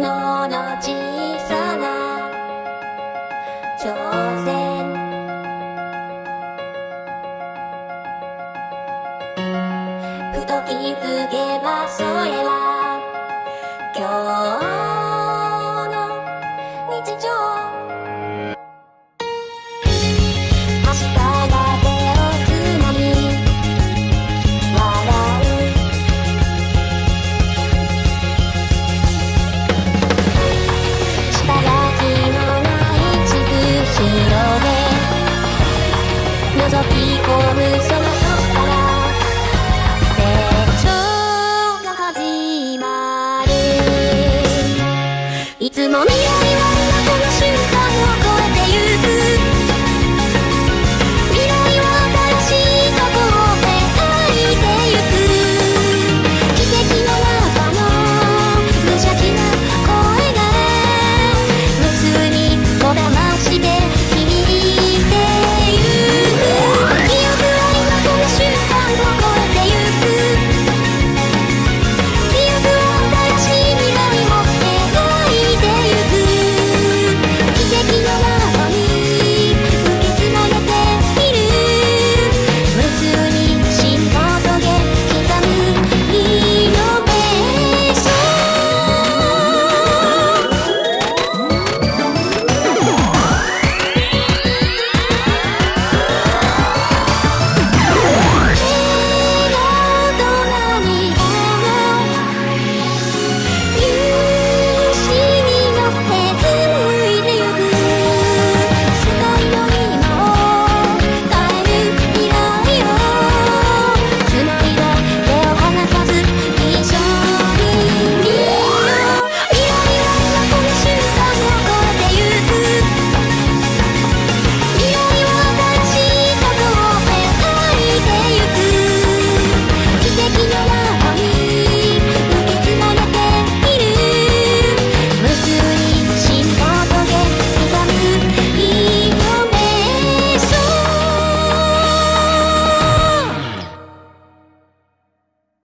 のの小さな挑戦。ふと気づけばそれはいつも